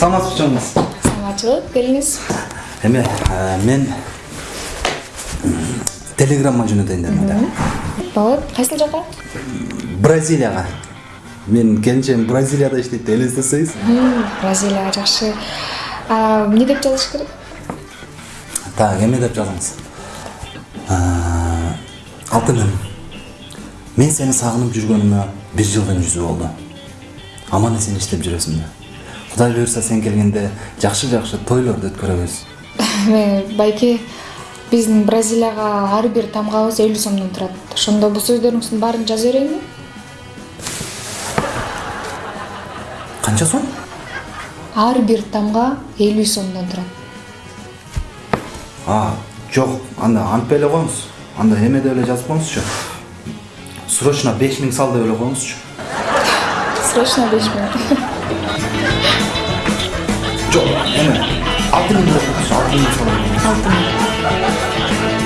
саламатсызбы чоңуңуз саламатчылык келиңиз. Эме э, мен телеграмма жөнөтөйүн дедим да болот кайсыл жака? Бразилияга менин келинчегим бразилияда иштейт элестесеңиз бразилияга жакшы эмне деп жазыш керек? Так эме деп жазыңыз. Алтыным мен сени сагынып жүргөнүмө бир жылдын жүзү болду аман эсен иштеп жүрөсүңбү кудай буюрса сен келгенде жакшы жакшы тойлорду өткөрөбүз. Эме байке биздин бразилияга ар бир тамгабыз элүү сомдон турат. Ошондо бул сөздөрүңүздүн баарын жаза берейинби канча сом? Ар бир тамга элүү сомдон турат. А жок анда антпай эле коюңуз. Анда эме деп эле жазып коюңузчу. Срочно беш миң сал деп эле коюңузчу. Срочно беш миң Joe, Emma, alternatief is alternatief. Alternatief.